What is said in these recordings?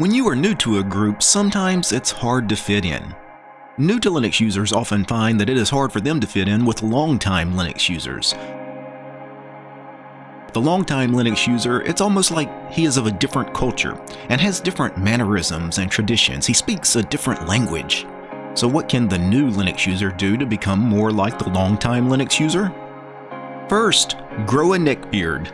When you are new to a group, sometimes it's hard to fit in. New to Linux users often find that it is hard for them to fit in with long-time Linux users. The long-time Linux user, it's almost like he is of a different culture and has different mannerisms and traditions. He speaks a different language. So what can the new Linux user do to become more like the long-time Linux user? First, grow a neckbeard.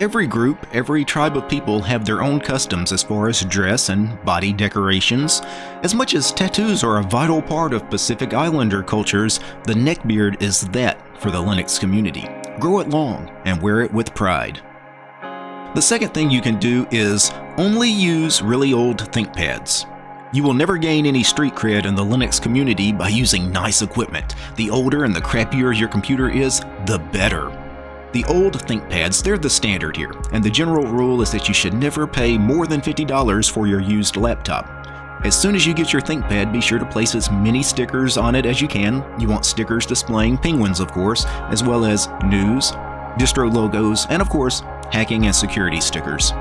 Every group, every tribe of people have their own customs as far as dress and body decorations. As much as tattoos are a vital part of Pacific Islander cultures, the neckbeard is that for the Linux community. Grow it long and wear it with pride. The second thing you can do is only use really old ThinkPads. You will never gain any street cred in the Linux community by using nice equipment. The older and the crappier your computer is, the better. The old ThinkPads, they're the standard here, and the general rule is that you should never pay more than $50 for your used laptop. As soon as you get your ThinkPad, be sure to place as many stickers on it as you can. You want stickers displaying penguins, of course, as well as GNUs, distro logos, and of course, hacking and security stickers.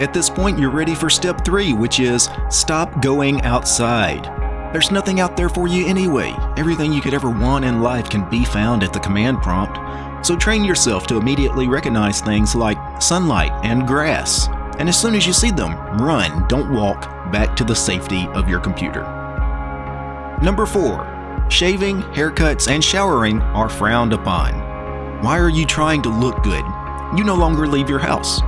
At this point, you're ready for step 3, which is stop going outside. There's nothing out there for you anyway. Everything you could ever want in life can be found at the command prompt. So train yourself to immediately recognize things like sunlight and grass. And as soon as you see them, run, don't walk, back to the safety of your computer. Number 4. Shaving, haircuts, and showering are frowned upon. Why are you trying to look good? You no longer leave your house.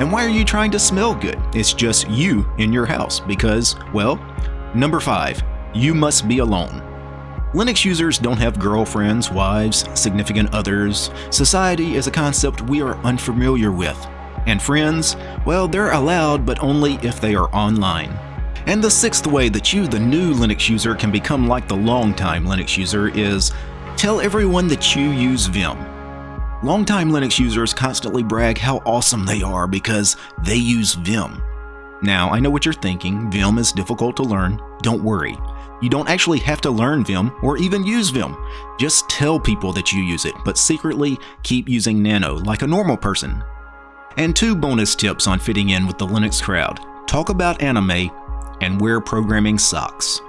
And why are you trying to smell good? It's just you in your house because, well, number 5. You must be alone. Linux users don't have girlfriends, wives, significant others. Society is a concept we are unfamiliar with. And friends, well, they're allowed, but only if they are online. And the sixth way that you, the new Linux user, can become like the longtime Linux user is tell everyone that you use Vim. Longtime Linux users constantly brag how awesome they are because they use Vim. Now, I know what you're thinking, Vim is difficult to learn. Don't worry, you don't actually have to learn Vim or even use Vim. Just tell people that you use it, but secretly keep using Nano like a normal person. And two bonus tips on fitting in with the Linux crowd. Talk about anime and wear programming socks.